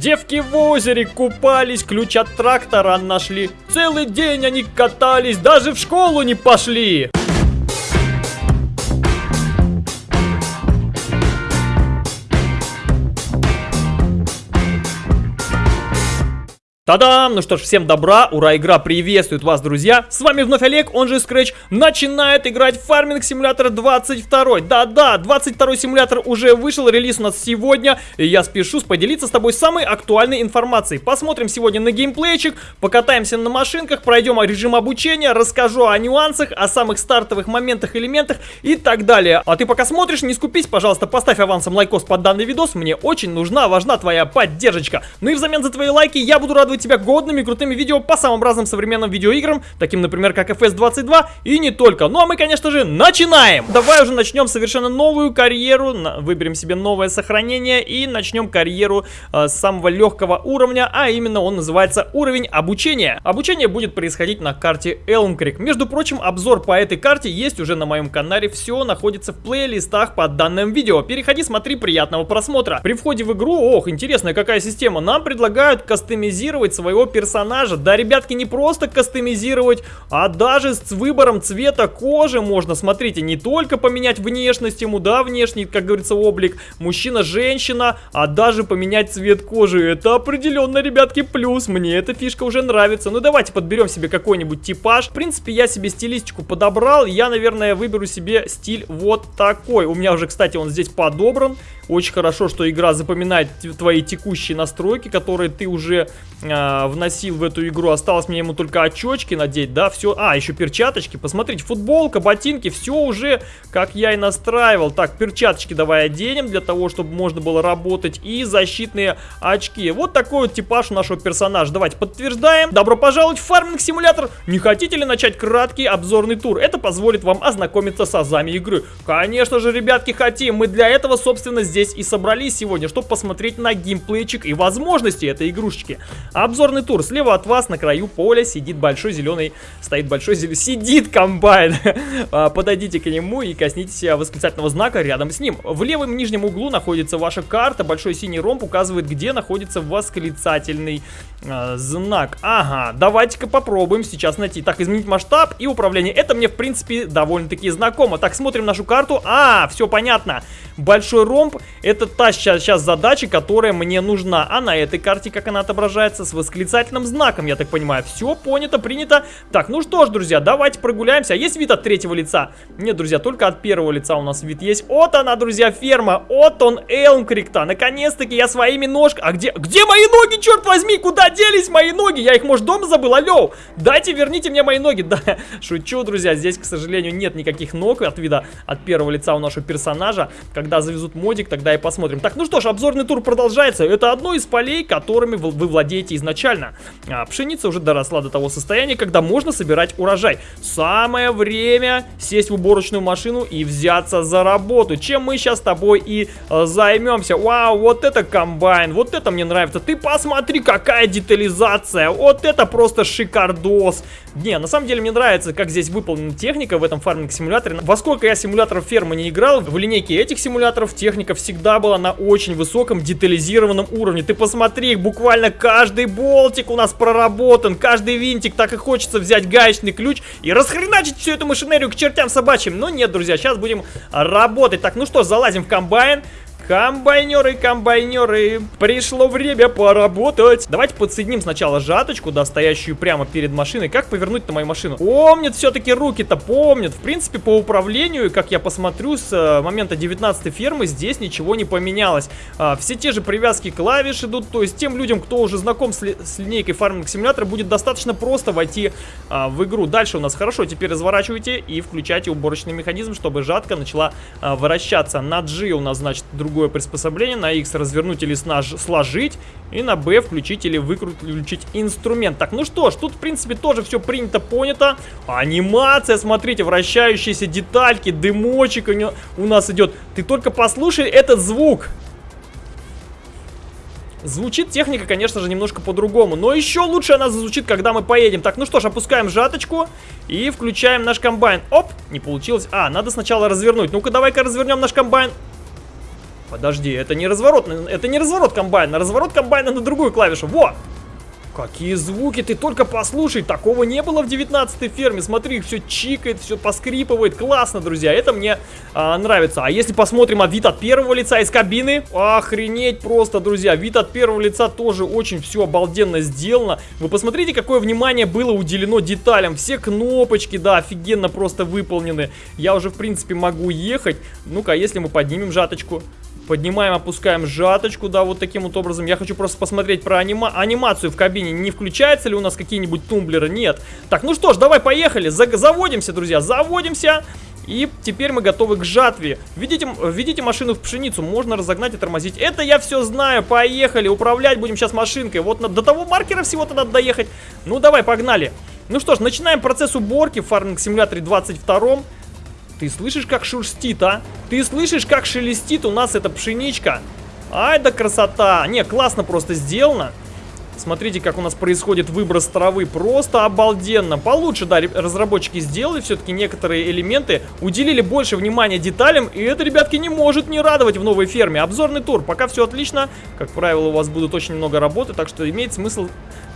Девки в озере купались, ключ от трактора нашли. Целый день они катались, даже в школу не пошли. Та-дам! Ну что ж, всем добра, ура, игра приветствует вас, друзья! С вами вновь Олег, он же Scratch, начинает играть в Farming Simulator 22. Да-да, 22 симулятор уже вышел, релиз у нас сегодня, и я спешу поделиться с тобой самой актуальной информацией. Посмотрим сегодня на геймплейчик, покатаемся на машинках, пройдем режим обучения, расскажу о нюансах, о самых стартовых моментах, элементах и так далее. А ты пока смотришь, не скупись, пожалуйста, поставь авансом лайкос под данный видос, мне очень нужна, важна твоя поддержка. Ну и взамен за твои лайки я буду радовать тебя годными крутыми видео по самым разным современным видеоиграм, таким, например, как FS22 и не только. Ну а мы, конечно же, начинаем! Давай уже начнем совершенно новую карьеру, выберем себе новое сохранение и начнем карьеру э, с самого легкого уровня, а именно он называется уровень обучения. Обучение будет происходить на карте Elm. Между прочим, обзор по этой карте есть уже на моем канале, все находится в плейлистах под данным видео. Переходи, смотри, приятного просмотра. При входе в игру, ох, интересная какая система, нам предлагают кастомизировать кастомизировать своего персонажа. Да, ребятки, не просто кастомизировать, а даже с выбором цвета кожи можно, смотрите, не только поменять внешность ему, да, внешний, как говорится, облик, мужчина-женщина, а даже поменять цвет кожи. Это определенно, ребятки, плюс. Мне эта фишка уже нравится. Ну, давайте подберем себе какой-нибудь типаж. В принципе, я себе стилистику подобрал. Я, наверное, выберу себе стиль вот такой. У меня уже, кстати, он здесь подобран. Очень хорошо, что игра запоминает твои текущие настройки, которые ты уже э, вносил в эту игру. Осталось мне ему только очечки надеть, да, все. А, еще перчаточки. Посмотрите, футболка, ботинки, все уже, как я и настраивал. Так, перчаточки давай оденем для того, чтобы можно было работать. И защитные очки. Вот такой вот типаж у нашего персонажа. Давайте подтверждаем. Добро пожаловать в фарминг-симулятор. Не хотите ли начать краткий обзорный тур? Это позволит вам ознакомиться с азами игры. Конечно же, ребятки, хотим. Мы для этого, собственно, здесь и собрались сегодня, чтобы посмотреть на геймплейчик и возможности этой игрушечки. Обзорный тур. Слева от вас на краю поля сидит большой зеленый, стоит большой зеленый, сидит комбайн. А, подойдите к нему и коснитесь восклицательного знака рядом с ним. В левом нижнем углу находится ваша карта. Большой синий ромб указывает, где находится восклицательный э, знак. Ага, давайте-ка попробуем сейчас найти. Так, изменить масштаб и управление. Это мне, в принципе, довольно-таки знакомо. Так, смотрим нашу карту. А, все понятно. Большой ромб это та сейчас, сейчас задача, которая мне нужна. А на этой карте, как она отображается, с восклицательным знаком, я так понимаю. Все понято, принято. Так, ну что ж, друзья, давайте прогуляемся. А есть вид от третьего лица? Нет, друзья, только от первого лица у нас вид есть. Вот она, друзья, ферма. Вот он, Элмкрикта. Наконец-таки я своими ножками... А где... Где мои ноги, черт возьми? Куда делись мои ноги? Я их, может, дома забыл? Алло, дайте, верните мне мои ноги. Да, шучу, друзья. Здесь, к сожалению, нет никаких ног от вида от первого лица у нашего персонажа. Когда завезут модик, тогда и посмотрим. Так, ну что ж, обзорный тур продолжается. Это одно из полей, которыми вы, вы владеете изначально. А, пшеница уже доросла до того состояния, когда можно собирать урожай. Самое время сесть в уборочную машину и взяться за работу. Чем мы сейчас с тобой и э, займемся. Вау, вот это комбайн, вот это мне нравится. Ты посмотри, какая детализация. Вот это просто шикардос. Не, на самом деле мне нравится, как здесь выполнена техника в этом фарминг-симуляторе. Во сколько я симуляторов фермы не играл, в линейке этих симуляторов техника всегда была на очень высоком детализированном уровне. Ты посмотри, буквально каждый болтик у нас проработан, каждый винтик, так и хочется взять гаечный ключ и расхреначить всю эту машинерию к чертям собачьим. Но нет, друзья, сейчас будем работать. Так, ну что, залазим в комбайн. Комбайнеры, комбайнеры, пришло время поработать. Давайте подсоединим сначала жаточку, да, стоящую прямо перед машиной. Как повернуть на мою машину? Помнят все-таки руки-то, помнят. В принципе, по управлению, как я посмотрю, с э, момента 19 фермы здесь ничего не поменялось. А, все те же привязки клавиш идут, то есть тем людям, кто уже знаком с, ли, с линейкой фарминг симулятора, будет достаточно просто войти а, в игру. Дальше у нас хорошо, теперь разворачивайте и включайте уборочный механизм, чтобы жатка начала а, вращаться. На G у нас, значит, другой другое приспособление. На X развернуть или сложить. И на B включить или выключить инструмент. Так, ну что ж, тут в принципе тоже все принято, понято. Анимация, смотрите, вращающиеся детальки, дымочек у нас идет. Ты только послушай этот звук. Звучит техника, конечно же, немножко по-другому. Но еще лучше она зазвучит, когда мы поедем. Так, ну что ж, опускаем жаточку и включаем наш комбайн. Оп, не получилось. А, надо сначала развернуть. Ну-ка, давай-ка развернем наш комбайн. Подожди, это не разворот, это не разворот комбайна, разворот комбайна на другую клавишу. Во! Какие звуки, ты только послушай, такого не было в 19 ферме, смотри, все чикает, все поскрипывает, классно, друзья, это мне а, нравится. А если посмотрим а вид от первого лица из кабины, охренеть просто, друзья, вид от первого лица тоже очень все обалденно сделано. Вы посмотрите, какое внимание было уделено деталям, все кнопочки, да, офигенно просто выполнены. Я уже, в принципе, могу ехать. Ну-ка, если мы поднимем жаточку... Поднимаем, опускаем жаточку, да, вот таким вот образом. Я хочу просто посмотреть про анима анимацию в кабине. Не включается ли у нас какие-нибудь тумблеры? Нет. Так, ну что ж, давай поехали. За заводимся, друзья, заводимся. И теперь мы готовы к жатве. Видите, видите машину в пшеницу, можно разогнать и тормозить. Это я все знаю, поехали, управлять будем сейчас машинкой. Вот до того маркера всего-то надо доехать. Ну давай, погнали. Ну что ж, начинаем процесс уборки в фарминг симуляторе 22 ты слышишь, как шурстит, а? Ты слышишь, как шелестит у нас эта пшеничка? Ай да красота! Не, классно просто сделано. Смотрите, как у нас происходит выброс травы. Просто обалденно. Получше, да, разработчики сделали все-таки некоторые элементы. Уделили больше внимания деталям. И это, ребятки, не может не радовать в новой ферме. Обзорный тур. Пока все отлично. Как правило, у вас будут очень много работы. Так что имеет смысл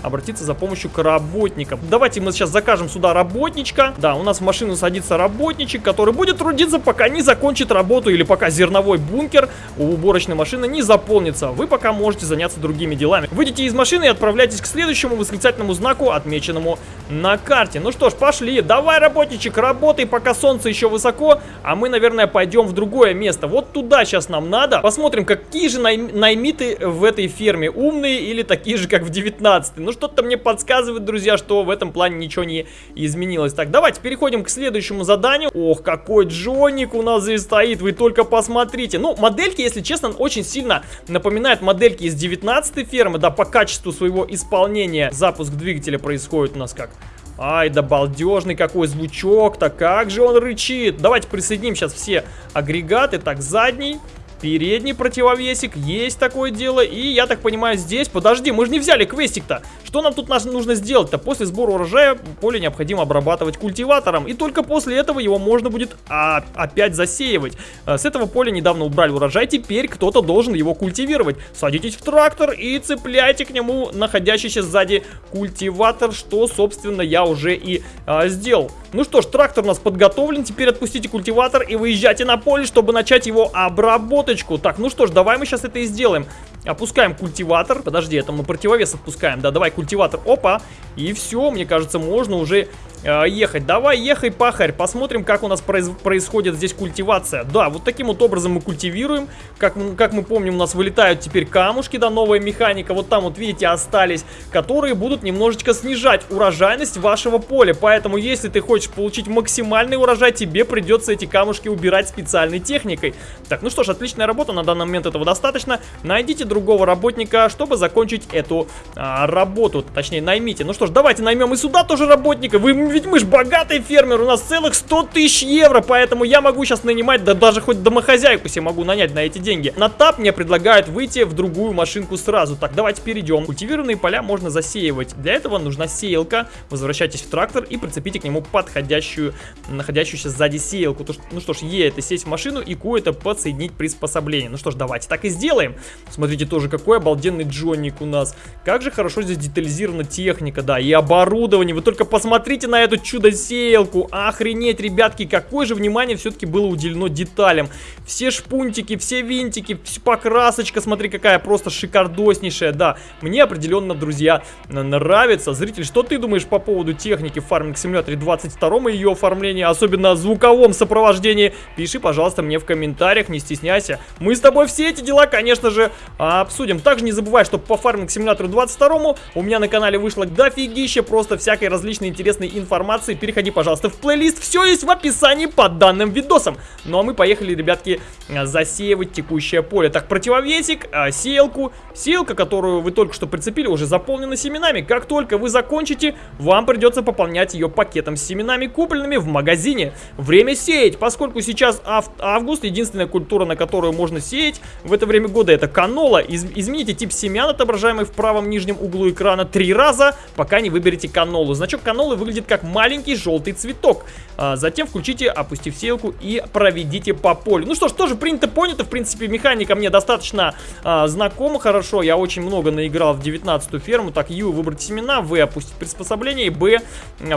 обратиться за помощью к работникам. Давайте мы сейчас закажем сюда работничка. Да, у нас в машину садится работничек, который будет трудиться, пока не закончит работу или пока зерновой бункер у уборочной машины не заполнится. Вы пока можете заняться другими делами. Выйдите из машины и отправляйтесь к следующему восклицательному знаку, отмеченному на карте. Ну что ж, пошли. Давай, работничек, работай, пока солнце еще высоко, а мы, наверное, пойдем в другое место. Вот туда сейчас нам надо. Посмотрим, какие же най наймиты в этой ферме. Умные или такие же, как в 19 Ну что-то мне подсказывает, друзья, что в этом плане ничего не изменилось. Так, давайте переходим к следующему заданию. Ох, какой Джоник у нас здесь стоит, вы только посмотрите. Ну, модельки, если честно, очень сильно напоминают модельки из 19 фермы, да, по качеству своего исполнения. Запуск двигателя происходит у нас как... Ай, да балдежный какой звучок-то, как же он рычит. Давайте присоединим сейчас все агрегаты. Так, задний, Передний противовесик, есть такое дело. И я так понимаю, здесь... Подожди, мы же не взяли квестик-то. Что нам тут нужно сделать-то? После сбора урожая поле необходимо обрабатывать культиватором. И только после этого его можно будет а, опять засеивать. А, с этого поля недавно убрали урожай, теперь кто-то должен его культивировать. Садитесь в трактор и цепляйте к нему находящийся сзади культиватор, что, собственно, я уже и а, сделал. Ну что ж, трактор у нас подготовлен. Теперь отпустите культиватор и выезжайте на поле, чтобы начать его обработать минуточку. Так, ну что ж, давай мы сейчас это и сделаем. Опускаем культиватор. Подожди, это мы противовес отпускаем. Да, давай культиватор. Опа. И все, мне кажется, можно уже э, ехать. Давай, ехай, пахарь. Посмотрим, как у нас произ происходит здесь культивация. Да, вот таким вот образом мы культивируем. Как, как мы помним, у нас вылетают теперь камушки, да, новая механика. Вот там вот, видите, остались, которые будут немножечко снижать урожайность вашего поля. Поэтому, если ты хочешь получить максимальный урожай, тебе придется эти камушки убирать специальной техникой. Так, ну что ж, отличная работа. На данный момент этого достаточно. Найдите другого работника, чтобы закончить эту а, работу. Точнее, наймите. Ну что ж, давайте наймем и сюда тоже работника. Вы, ведь мы ж богатый фермер, у нас целых 100 тысяч евро, поэтому я могу сейчас нанимать, да даже хоть домохозяйку себе могу нанять на эти деньги. На тап мне предлагают выйти в другую машинку сразу. Так, давайте перейдем. Культивированные поля можно засеивать. Для этого нужна сеялка. Возвращайтесь в трактор и прицепите к нему подходящую, находящуюся сзади сеялку. Ну что ж, Е это сесть в машину и это подсоединить приспособление. Ну что ж, давайте так и сделаем. Смотрите тоже, какой обалденный джонник у нас. Как же хорошо здесь детализирована техника, да, и оборудование. Вы только посмотрите на эту чудо-сеялку. Охренеть, ребятки, какое же внимание все-таки было уделено деталям. Все шпунтики, все винтики, покрасочка, смотри, какая просто шикардоснейшая, да. Мне определенно, друзья, нравится. Зритель, что ты думаешь по поводу техники в Farming Simulator 22 и ее оформления, особенно звуковом сопровождении? Пиши, пожалуйста, мне в комментариях, не стесняйся. Мы с тобой все эти дела, конечно же, обсудим. Также не забывай, что по фарминг симулятору 22 у меня на канале вышло дофигища просто всякой различной интересной информации. Переходи, пожалуйста, в плейлист. Все есть в описании под данным видосом. Ну а мы поехали, ребятки, засеивать текущее поле. Так, противовесик, а, сеялку. Сеялка, которую вы только что прицепили, уже заполнена семенами. Как только вы закончите, вам придется пополнять ее пакетом с семенами, купленными в магазине. Время сеять, поскольку сейчас ав август, единственная культура, на которую можно сеять в это время года, это канола. Из измените тип семян, отображаемый в правом нижнем углу экрана, три раза, пока не выберете канолу. Значок канолы выглядит как маленький желтый цветок. А, затем включите, опустив сеялку и проведите по полю. Ну что ж, тоже принято, понято. В принципе, механика мне достаточно а, знакома хорошо. Я очень много наиграл в 19 ферму. Так, Ю выбрать семена, В опустить приспособление и Б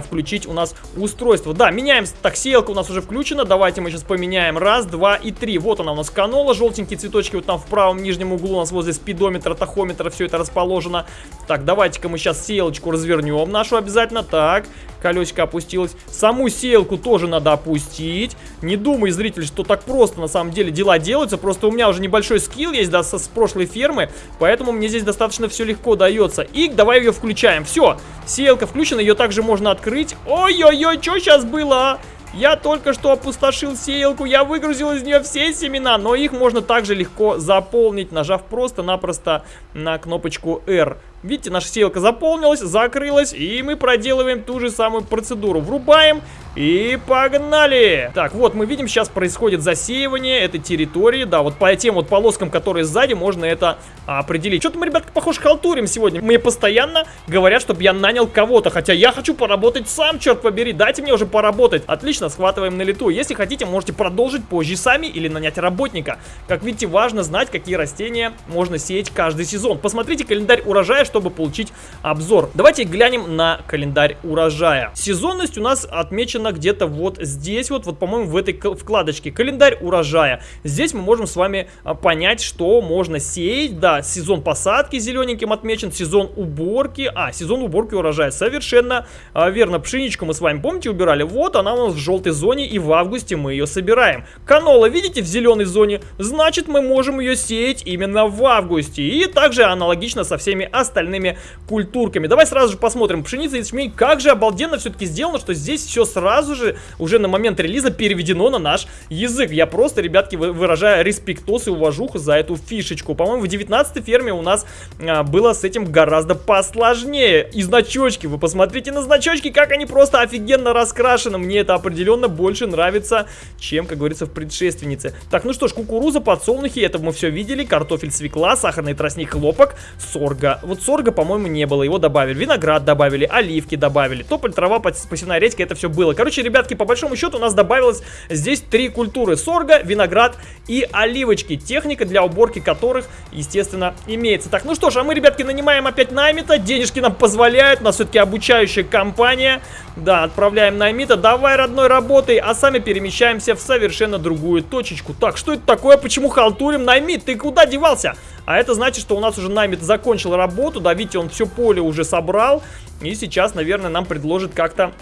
включить у нас устройство. Да, меняем. Так, сеялка у нас уже включена. Давайте мы сейчас поменяем. Раз, два и три. Вот она у нас канола. Желтенькие цветочки вот там в правом нижнем углу у нас возле спидометра, тахометра все это расположено. Так, давайте-ка мы сейчас сеялочку развернем нашу обязательно. Так, колесико опустилось. Саму сеялку тоже надо опустить. Не думай, зритель, что так просто на самом деле дела делаются. Просто у меня уже небольшой скилл есть, да, со, с прошлой фермы. Поэтому мне здесь достаточно все легко дается. И давай ее включаем. Все, сеялка включена, ее также можно открыть. Ой-ой-ой, что сейчас было, а? Я только что опустошил сеялку, я выгрузил из нее все семена, но их можно также легко заполнить, нажав просто-напросто на кнопочку R. Видите, наша сеялка заполнилась, закрылась, и мы проделываем ту же самую процедуру. Врубаем и погнали! Так, вот мы видим, сейчас происходит засеивание этой территории. Да, вот по тем вот полоскам, которые сзади, можно это определить. Что-то мы, ребятка, похоже, халтурим сегодня. Мне постоянно говорят, чтобы я нанял кого-то, хотя я хочу поработать сам, черт побери. Дайте мне уже поработать. Отлично, схватываем на лету. Если хотите, можете продолжить позже сами или нанять работника. Как видите, важно знать, какие растения можно сеять каждый сезон. Посмотрите календарь урожая, чтобы получить обзор. Давайте глянем на календарь урожая. Сезонность у нас отмечена где-то вот здесь, вот, вот по-моему, в этой вкладочке. Календарь урожая. Здесь мы можем с вами а, понять, что можно сеять. Да, сезон посадки зелененьким отмечен, сезон уборки. А, сезон уборки урожая. Совершенно а, верно. Пшеничку мы с вами, помните, убирали? Вот она у нас в желтой зоне, и в августе мы ее собираем. Канола, видите, в зеленой зоне? Значит, мы можем ее сеять именно в августе. И также аналогично со всеми остальными культурками. Давай сразу же посмотрим. Пшеница и ячмень. Как же обалденно все-таки сделано, что здесь все сразу же уже на момент релиза переведено на наш язык. Я просто, ребятки, выражаю респектос и уважуху за эту фишечку. По-моему, в 19 ферме у нас а, было с этим гораздо посложнее. И значочки, вы посмотрите на значочки, как они просто офигенно раскрашены. Мне это определенно больше нравится, чем, как говорится, в предшественнице. Так, ну что ж, кукуруза, подсолнухи, это мы все видели. Картофель, свекла, сахарный тростник, хлопок, сорга. Вот сорга, по-моему, не было, его добавили. Виноград добавили, оливки добавили, тополь, трава, посевная редька, это все было. Короче, ребятки, по большому счету у нас добавилось здесь три культуры. Сорга, виноград и оливочки. Техника для уборки которых, естественно, имеется. Так, ну что ж, а мы, ребятки, нанимаем опять Наймита. Денежки нам позволяют, у нас все-таки обучающая компания. Да, отправляем Наймита. Давай, родной, работай, а сами перемещаемся в совершенно другую точечку. Так, что это такое? Почему халтурим? Наймит, ты куда девался? А это значит, что у нас уже Наймит закончил работу, да, видите, он все поле уже собрал. И сейчас, наверное, нам предложит как-то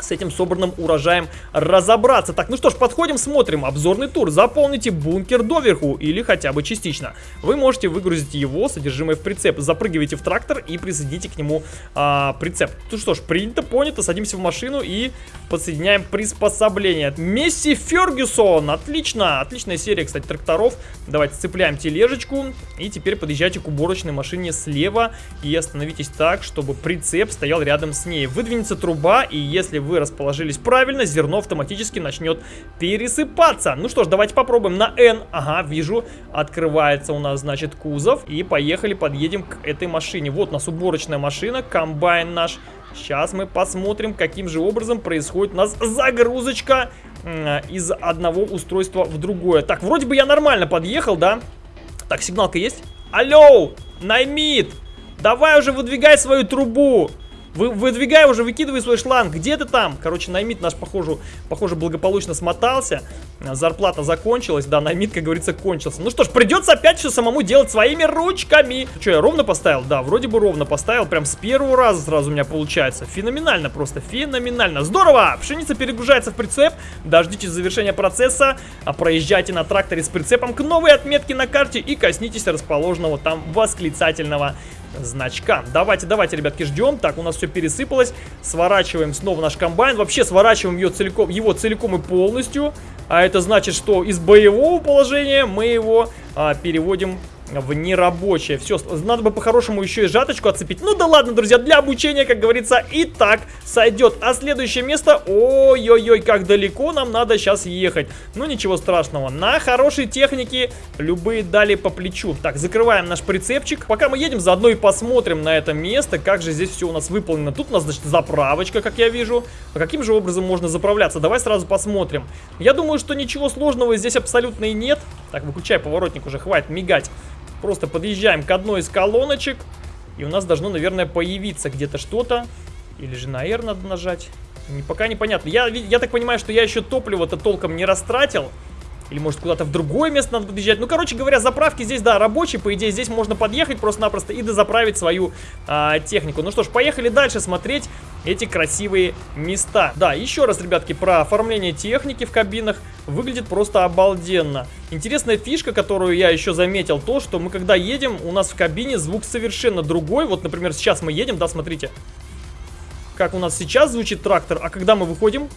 с этим собранным урожаем разобраться. Так, ну что ж, подходим, смотрим. Обзорный тур. Заполните бункер доверху или хотя бы частично. Вы можете выгрузить его содержимое в прицеп. Запрыгивайте в трактор и присоедините к нему а, прицеп. Ну что ж, принято, понято. Садимся в машину и подсоединяем приспособление. Месси Фергюсон. Отлично. Отличная серия, кстати, тракторов. Давайте цепляем тележечку. И теперь подъезжайте к уборочной машине слева. И остановитесь так, чтобы прицеп стоял рядом с ней. Выдвинется труба, и если вы расположились правильно, зерно автоматически начнет пересыпаться. Ну что ж, давайте попробуем на N. Ага, вижу, открывается у нас, значит, кузов. И поехали, подъедем к этой машине. Вот у нас уборочная машина, комбайн наш. Сейчас мы посмотрим, каким же образом происходит у нас загрузочка из одного устройства в другое. Так, вроде бы я нормально подъехал, да? Так, сигналка есть? Алло, Наймит, давай уже выдвигай свою трубу. Вы, выдвигай уже, выкидывай свой шланг. Где ты там? Короче, наймит наш, похоже, похоже, благополучно смотался. Зарплата закончилась. Да, наймит, как говорится, кончился. Ну что ж, придется опять все самому делать своими ручками. Что, я ровно поставил? Да, вроде бы ровно поставил. Прям с первого раза сразу у меня получается. Феноменально просто, феноменально. Здорово! Пшеница перегружается в прицеп. Дождитесь завершения процесса. А проезжайте на тракторе с прицепом к новой отметке на карте и коснитесь расположенного там восклицательного значка. Давайте, давайте, ребятки, ждем. Так, у нас все пересыпалось. Сворачиваем снова наш комбайн. Вообще сворачиваем ее целиком, его целиком и полностью. А это значит, что из боевого положения мы его а, переводим в нерабочее. Все, надо бы по-хорошему еще и жаточку отцепить. Ну да ладно, друзья, для обучения, как говорится, и так сойдет. А следующее место, ой-ой-ой, как далеко нам надо сейчас ехать. Ну ничего страшного, на хорошей технике любые дали по плечу. Так, закрываем наш прицепчик. Пока мы едем, заодно и посмотрим на это место, как же здесь все у нас выполнено. Тут у нас, значит, заправочка, как я вижу. А каким же образом можно заправляться? Давай сразу посмотрим. Я думаю, что ничего сложного здесь абсолютно и нет. Так, выключай поворотник уже, хватит мигать. Просто подъезжаем к одной из колоночек. И у нас должно, наверное, появиться где-то что-то. Или же на R надо нажать. Пока непонятно. Я, я так понимаю, что я еще топливо-то толком не растратил. Или может куда-то в другое место надо подъезжать. Ну, короче говоря, заправки здесь, да, рабочие. По идее, здесь можно подъехать просто-напросто и дозаправить свою а, технику. Ну что ж, поехали дальше смотреть эти красивые места. Да, еще раз, ребятки, про оформление техники в кабинах. Выглядит просто обалденно. Интересная фишка, которую я еще заметил, то, что мы когда едем, у нас в кабине звук совершенно другой. Вот, например, сейчас мы едем, да, смотрите. Как у нас сейчас звучит трактор, а когда мы выходим,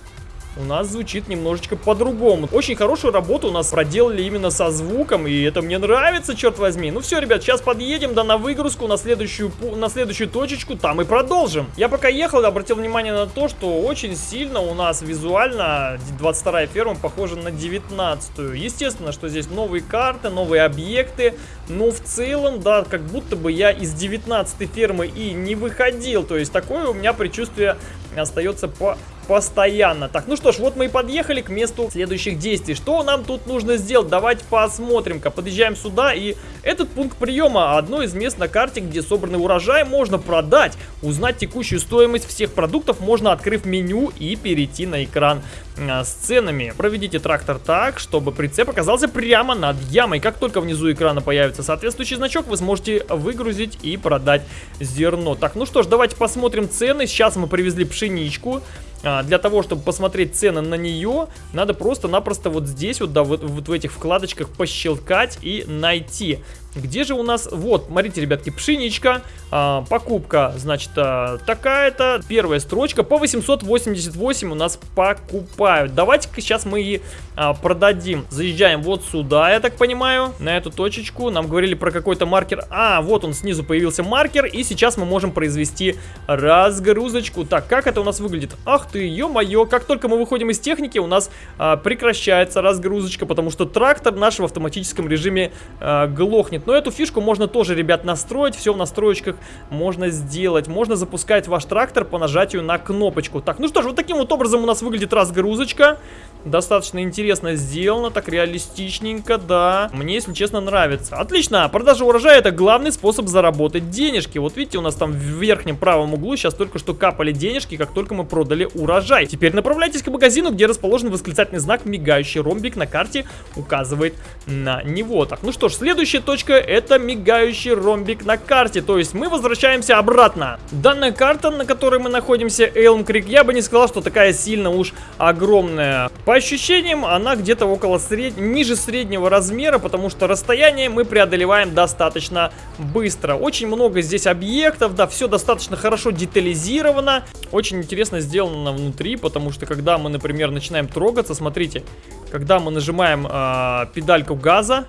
у нас звучит немножечко по-другому. Очень хорошую работу у нас проделали именно со звуком, и это мне нравится, черт возьми. Ну все, ребят, сейчас подъедем, да, на выгрузку, на следующую, на следующую точечку, там и продолжим. Я пока ехал, обратил внимание на то, что очень сильно у нас визуально 22 ферма похожа на 19 -ю. Естественно, что здесь новые карты, новые объекты, но в целом, да, как будто бы я из 19 фермы и не выходил. То есть такое у меня предчувствие остается по постоянно. Так, ну что ж, вот мы и подъехали к месту следующих действий. Что нам тут нужно сделать? Давайте посмотрим-ка. Подъезжаем сюда, и этот пункт приема одно из мест на карте, где собранный урожай можно продать. Узнать текущую стоимость всех продуктов можно, открыв меню и перейти на экран а, с ценами. Проведите трактор так, чтобы прицеп оказался прямо над ямой. Как только внизу экрана появится соответствующий значок, вы сможете выгрузить и продать зерно. Так, ну что ж, давайте посмотрим цены. Сейчас мы привезли пшеничку. А, для того, чтобы посмотреть цены на нее, надо просто-напросто вот здесь вот, да, вот, вот в этих вкладочках пощелкать и найти. Где же у нас... Вот, смотрите, ребятки, пшеничка. А, покупка, значит, а, такая-то. Первая строчка. По 888 у нас покупают. Давайте-ка сейчас мы и а, продадим. Заезжаем вот сюда, я так понимаю, на эту точечку. Нам говорили про какой-то маркер. А, вот он снизу появился маркер. И сейчас мы можем произвести разгрузочку. Так, как это у нас выглядит? Ах ты, ё-моё. Как только мы выходим из техники, у нас а, прекращается разгрузочка, потому что трактор наш в автоматическом режиме а, глохнет. Но эту фишку можно тоже, ребят, настроить. Все в настроечках можно сделать. Можно запускать ваш трактор по нажатию на кнопочку. Так, ну что ж, вот таким вот образом у нас выглядит разгрузочка. Достаточно интересно сделано, так реалистичненько, да. Мне, если честно, нравится. Отлично, продажа урожая это главный способ заработать денежки. Вот видите, у нас там в верхнем правом углу сейчас только что капали денежки, как только мы продали урожай. Теперь направляйтесь к магазину, где расположен восклицательный знак, мигающий ромбик на карте указывает на него. Так, ну что ж, следующая точка это мигающий ромбик на карте. То есть мы возвращаемся обратно. Данная карта, на которой мы находимся, Элм Крик, я бы не сказал, что такая сильно уж огромная. По ощущениям, она где-то около сред... ниже среднего размера, потому что расстояние мы преодолеваем достаточно быстро. Очень много здесь объектов, да, все достаточно хорошо детализировано. Очень интересно сделано внутри, потому что когда мы, например, начинаем трогаться, смотрите, когда мы нажимаем э, педальку газа,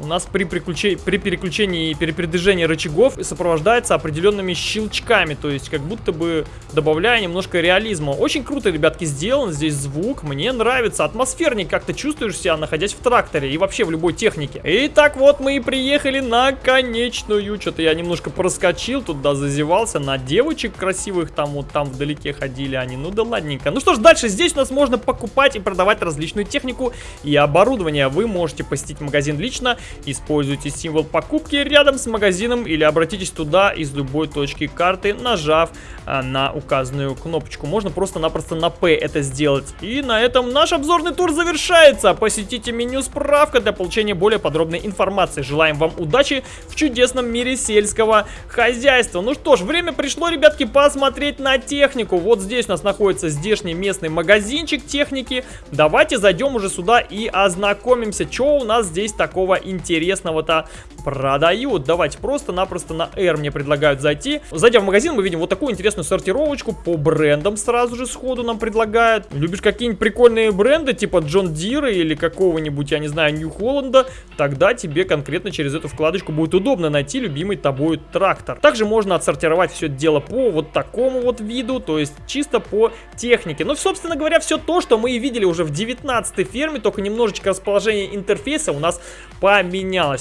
у нас при, приключении, при переключении и перепередвижении рычагов сопровождается определенными щелчками, то есть как будто бы добавляя немножко реализма. Очень круто, ребятки, сделан здесь звук, мне нравится, атмосферник как-то чувствуешь себя, находясь в тракторе и вообще в любой технике. Итак, вот мы и приехали на конечную, что-то я немножко проскочил, туда зазевался, на девочек красивых, там вот там вдалеке ходили они, ну да ладненько. Ну что ж, дальше здесь у нас можно покупать и продавать различную технику и оборудование. Вы можете посетить магазин лично Используйте символ покупки рядом с магазином или обратитесь туда из любой точки карты, нажав а, на указанную кнопочку. Можно просто-напросто на P это сделать. И на этом наш обзорный тур завершается. Посетите меню «Справка» для получения более подробной информации. Желаем вам удачи в чудесном мире сельского хозяйства. Ну что ж, время пришло, ребятки, посмотреть на технику. Вот здесь у нас находится здешний местный магазинчик техники. Давайте зайдем уже сюда и ознакомимся, что у нас здесь такого интересного интересного-то продают. Давайте просто-напросто на R мне предлагают зайти. Зайдя в магазин, мы видим вот такую интересную сортировочку по брендам сразу же сходу нам предлагают. Любишь какие-нибудь прикольные бренды, типа Джон Дира или какого-нибудь, я не знаю, Нью Холланда, тогда тебе конкретно через эту вкладочку будет удобно найти любимый тобой трактор. Также можно отсортировать все это дело по вот такому вот виду, то есть чисто по технике. Ну, собственно говоря, все то, что мы и видели уже в 19 ферме, только немножечко расположение интерфейса у нас поменялось.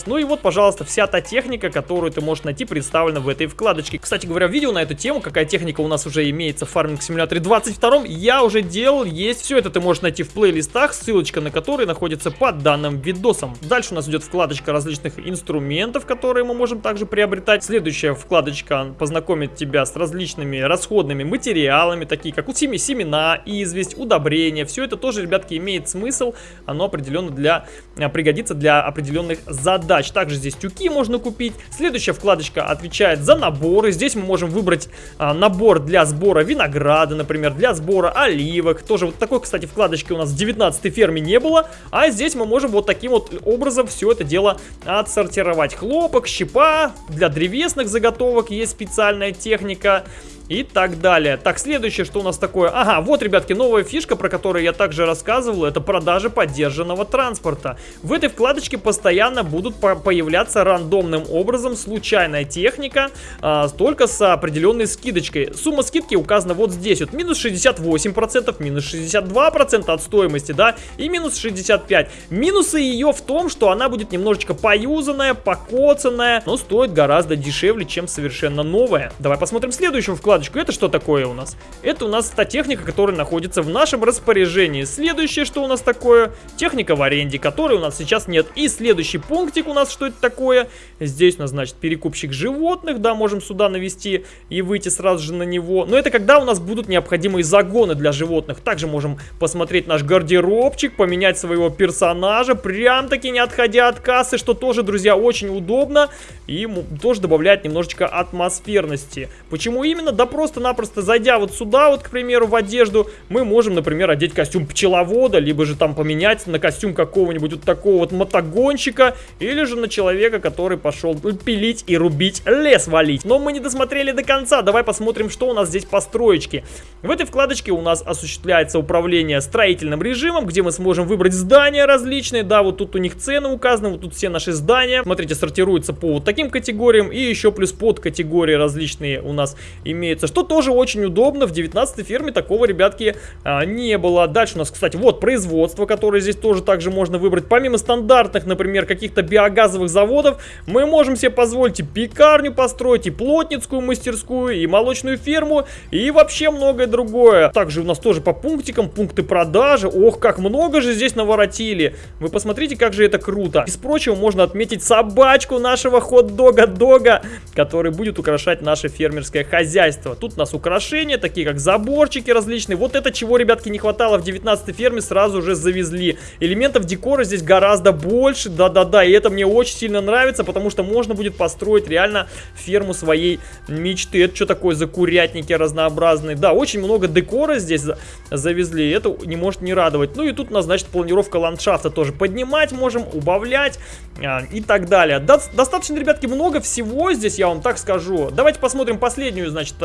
Ну и вот, пожалуйста, вся та техника, которую ты можешь найти, представлена в этой вкладочке. Кстати говоря, видео на эту тему, какая техника у нас уже имеется в фарминг симуляторе 22, я уже делал, есть. Все это ты можешь найти в плейлистах, ссылочка на которые находится под данным видосом. Дальше у нас идет вкладочка различных инструментов, которые мы можем также приобретать. Следующая вкладочка познакомит тебя с различными расходными материалами, такие как у семена, известь, удобрения. Все это тоже, ребятки, имеет смысл. Оно определенно для, а, пригодится для определенных задач. Также здесь тюки можно купить. Следующая вкладочка отвечает за наборы. Здесь мы можем выбрать а, набор для сбора винограда, например, для сбора оливок. Тоже вот такой, кстати, вкладочки у нас в 19 ферме не было. А здесь мы можем вот таким вот образом все это дело отсортировать. Хлопок, щепа, для древесных заготовок есть специальная техника и так далее. Так, следующее, что у нас такое? Ага, вот, ребятки, новая фишка, про которую я также рассказывал, это продажа поддержанного транспорта. В этой вкладочке постоянно будут по появляться рандомным образом случайная техника, а, только с определенной скидочкой. Сумма скидки указана вот здесь, вот минус 68%, минус 62% от стоимости, да, и минус 65%. Минусы ее в том, что она будет немножечко поюзанная, покоцанная, но стоит гораздо дешевле, чем совершенно новая. Давай посмотрим следующую вкладочку вкладочку. Это что такое у нас? Это у нас та техника, которая находится в нашем распоряжении. Следующее, что у нас такое? Техника в аренде, которой у нас сейчас нет. И следующий пунктик у нас, что это такое? Здесь у нас, значит, перекупщик животных, да, можем сюда навести и выйти сразу же на него. Но это когда у нас будут необходимые загоны для животных. Также можем посмотреть наш гардеробчик, поменять своего персонажа, прям-таки не отходя от кассы, что тоже, друзья, очень удобно и тоже добавляет немножечко атмосферности. Почему именно? Да просто-напросто зайдя вот сюда, вот, к примеру, в одежду, мы можем, например, одеть костюм пчеловода, либо же там поменять на костюм какого-нибудь вот такого вот мотогонщика, или же на человека, который пошел пилить и рубить лес валить. Но мы не досмотрели до конца, давай посмотрим, что у нас здесь по строечке. В этой вкладочке у нас осуществляется управление строительным режимом, где мы сможем выбрать здания различные, да, вот тут у них цены указаны, вот тут все наши здания, смотрите, сортируются по вот таким категориям, и еще плюс под категории различные у нас имеют имеется, что тоже очень удобно. В 19 ферме такого, ребятки, а, не было. Дальше у нас, кстати, вот производство, которое здесь тоже также можно выбрать. Помимо стандартных, например, каких-то биогазовых заводов, мы можем себе позволить и пекарню построить, и плотницкую мастерскую, и молочную ферму, и вообще многое другое. Также у нас тоже по пунктикам, пункты продажи. Ох, как много же здесь наворотили. Вы посмотрите, как же это круто. Из прочего можно отметить собачку нашего хот-дога-дога, который будет украшать наше фермерское хозяйство хозяйства. Тут у нас украшения, такие как заборчики различные. Вот это чего, ребятки, не хватало в 19 ферме, сразу уже завезли. Элементов декора здесь гораздо больше, да-да-да, и это мне очень сильно нравится, потому что можно будет построить реально ферму своей мечты. Это что такое за курятники разнообразные? Да, очень много декора здесь завезли, это не может не радовать. Ну и тут у нас, значит, планировка ландшафта тоже поднимать можем, убавлять а, и так далее. До достаточно, ребятки, много всего здесь, я вам так скажу. Давайте посмотрим последнюю, значит,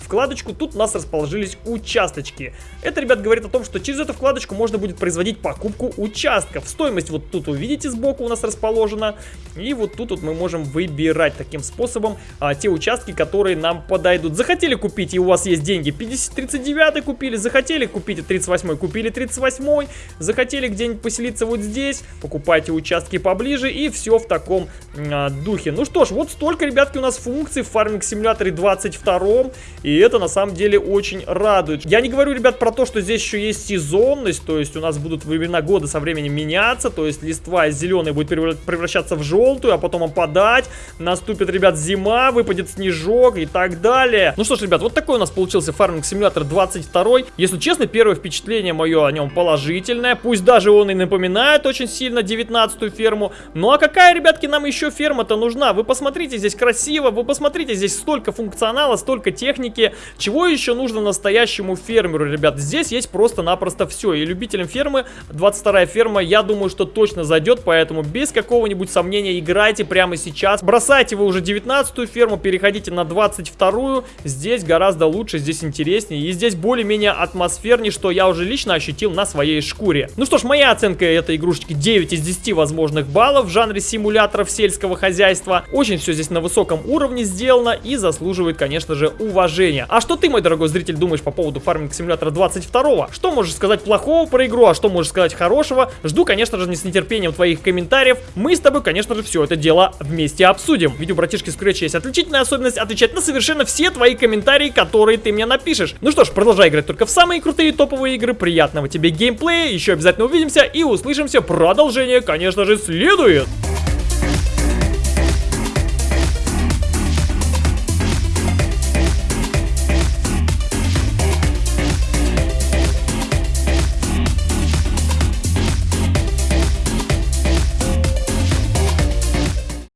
вкладочку, тут у нас расположились участочки. Это, ребят, говорит о том, что через эту вкладочку можно будет производить покупку участков. Стоимость вот тут, увидите, сбоку у нас расположена. И вот тут вот мы можем выбирать таким способом а, те участки, которые нам подойдут. Захотели купить, и у вас есть деньги, 50, 39 купили, захотели купить 38 купили 38 захотели где-нибудь поселиться вот здесь, покупайте участки поближе, и все в таком а, духе. Ну что ж, вот столько, ребятки, у нас функций в фарминг симуляторе 22 и это на самом деле очень радует. Я не говорю, ребят, про то, что здесь еще есть сезонность, то есть у нас будут времена года со временем меняться, то есть листва из зеленой будет превращаться в желтую, а потом опадать, наступит, ребят, зима, выпадет снежок и так далее. Ну что ж, ребят, вот такой у нас получился фарминг симулятор 22. Если честно, первое впечатление мое о нем положительное, пусть даже он и напоминает очень сильно 19 ферму. Ну а какая, ребятки, нам еще ферма-то нужна? Вы посмотрите, здесь красиво, вы посмотрите, здесь столько функционала, столько техники. Чего еще нужно настоящему фермеру, ребят? Здесь есть просто-напросто все. И любителям фермы 22 ферма, я думаю, что точно зайдет, поэтому без какого-нибудь сомнения играйте прямо сейчас. Бросайте вы уже 19 ферму, переходите на 22-ю. Здесь гораздо лучше, здесь интереснее. И здесь более-менее атмосфернее, что я уже лично ощутил на своей шкуре. Ну что ж, моя оценка этой игрушечки 9 из 10 возможных баллов в жанре симуляторов сельского хозяйства. Очень все здесь на высоком уровне сделано и заслуживает, конечно же, уважения. А что ты, мой дорогой зритель, думаешь по поводу фарминг симулятора 22? Что можешь сказать плохого про игру, а что можешь сказать хорошего? Жду, конечно же, не с нетерпением твоих комментариев. Мы с тобой, конечно же, все это дело вместе обсудим. Ведь у братишки Scratch есть отличительная особенность отвечать на совершенно все твои комментарии, которые ты мне напишешь. Ну что ж, продолжай играть только в самые крутые топовые игры. Приятного тебе геймплея, еще обязательно увидимся и услышимся. Продолжение, конечно же, следует.